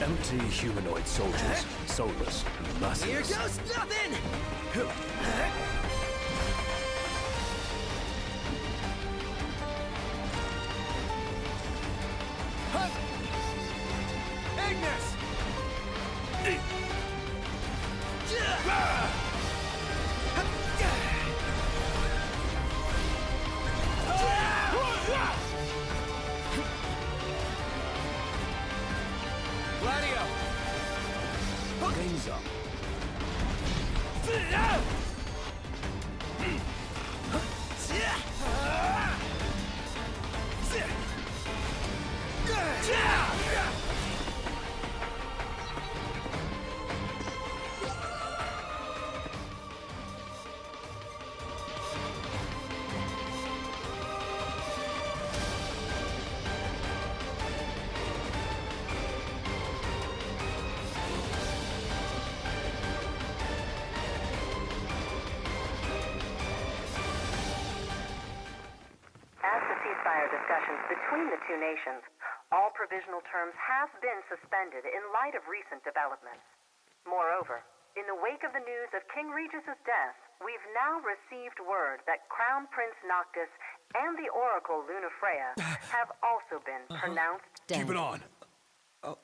Empty humanoid soldiers, soulless and merciless. Here goes nothing! Ceasefire discussions between the two nations, all provisional terms have been suspended in light of recent developments. Moreover, in the wake of the news of King Regis's death, we've now received word that Crown Prince Noctis and the Oracle Lunafreya have also been uh-huh. pronounced dead. Keep it on. Oh.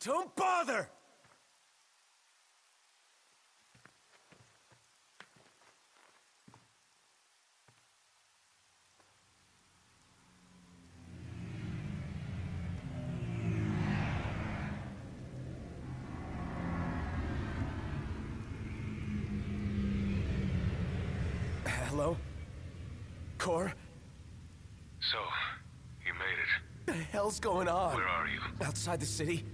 Don't bother! Hello? Cor? So, you made it. The hell's going on? Where are you? Outside the city?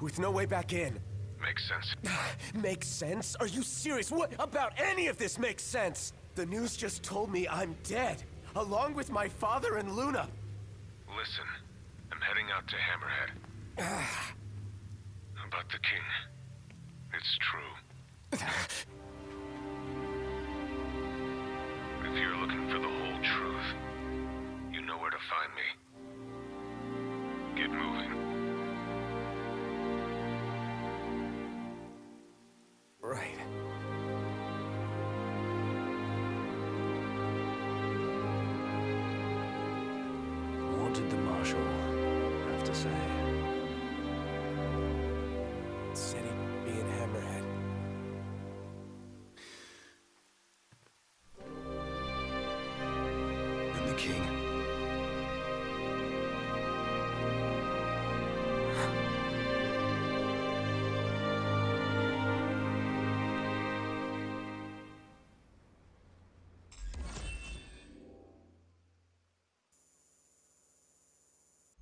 With no way back in. Makes sense. Makes sense? Are you serious? What about any of this makes sense? The news just told me I'm dead, along with my father and Luna. Listen, I'm heading out to Hammerhead. About the king. It's true. if you're looking for the whole truth, you know where to find me. King.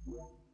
you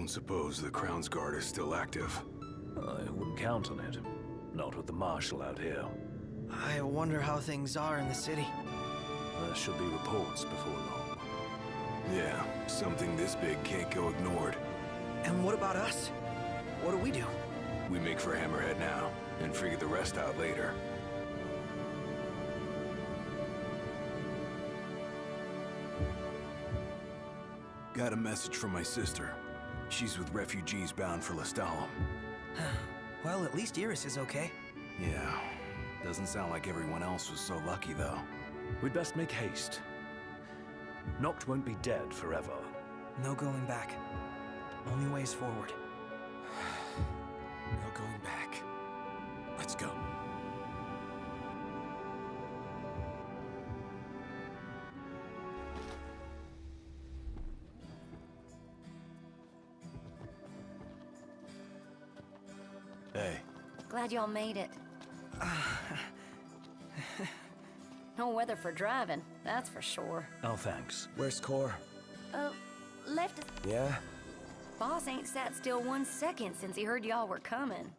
don't suppose the Crownsguard is still active. I wouldn't count on it. Not with the Marshal out here. I wonder how things are in the city. There should be reports before long. Yeah, something this big can't go ignored. And what about us? What do we do? We make for Hammerhead now, and figure the rest out later. Got a message from my sister. She's with refugees bound for Lestallum. Well, at least Iris is okay. Yeah, doesn't sound like everyone else was so lucky, though. We'd best make haste. Noct won't be dead forever. No going back. Only ways forward. Hey, Glad y'all made it. no weather for driving, that's for sure. Oh, thanks. Where's Cor? Uh, left us. Yeah? Boss ain't sat still one second since he heard y'all were coming.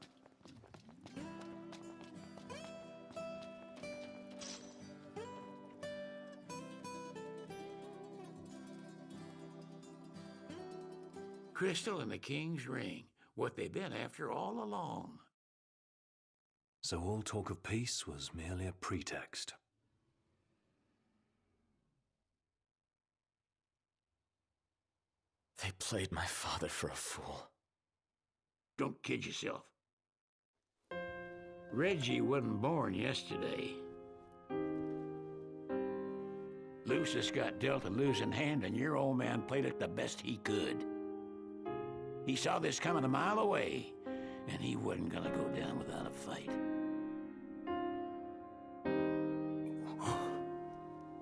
Crystal and the King's Ring. What they've been after all along. So all talk of peace was merely a pretext. They played my father for a fool. Don't kid yourself. Reggie wasn't born yesterday. Lucis got dealt a losing hand, and your old man played it the best he could. He saw this coming a mile away, and he wasn't gonna go down without a fight.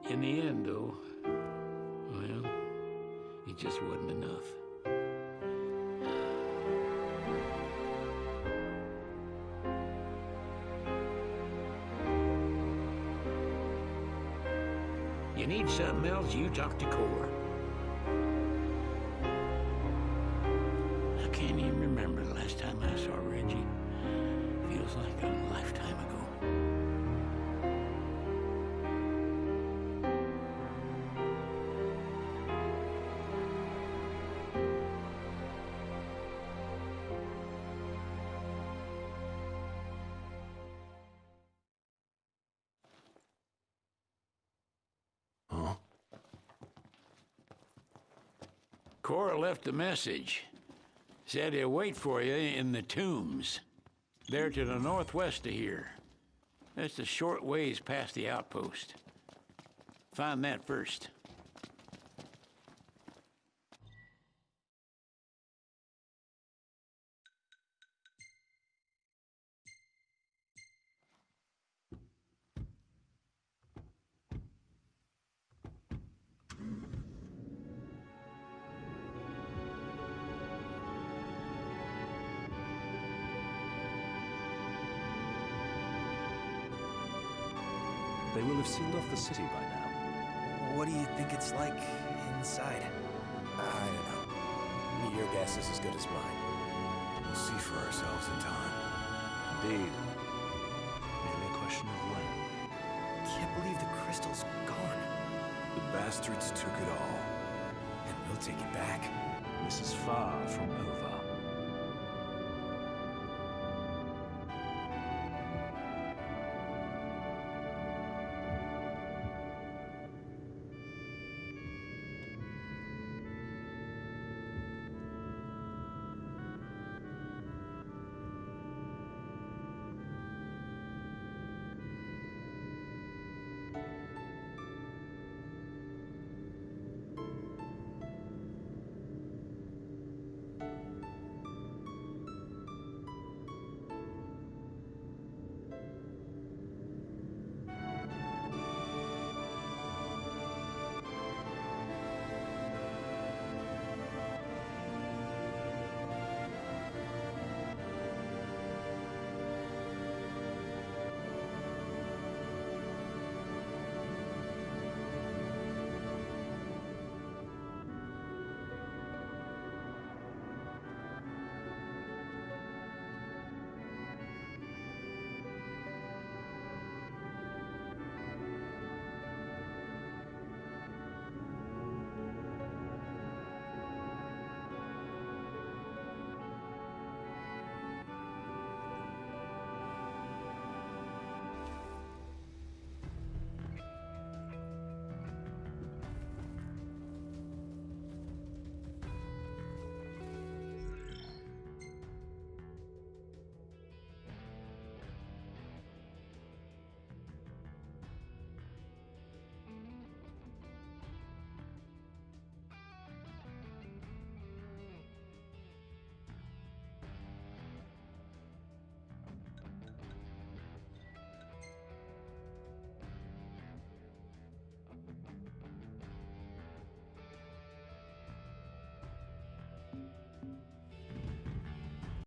In the end, though, well, it just wasn't enough. You need something else, you talk to Cor. Can't even remember the last time I saw Reggie. Feels like a lifetime ago. Cor left a message. Said he'll wait for you in the tombs. They're to the northwest of here. That's a short ways past the outpost. Find that first. They will have sealed off the city by now. What do you think it's like inside? I don't know. Your guess is as good as mine. We'll see for ourselves in time. Indeed. Merely a question of when. Can't believe the crystal's gone. The bastards took it all. And we'll take it back. This is far from over.